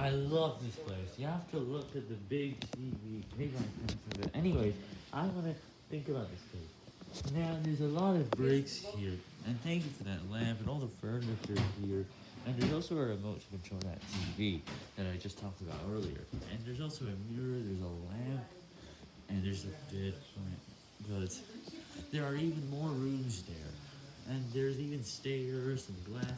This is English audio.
I love this place. You have to look at the big TV. Maybe I of it. Anyways, I want to think about this place. Now, there's a lot of breaks here. And thank you for that lamp and all the furniture here. And there's also a remote to control that TV that I just talked about earlier. And there's also a mirror, there's a lamp, and there's a bed plant. But there are even more rooms there. And there's even stairs and glass.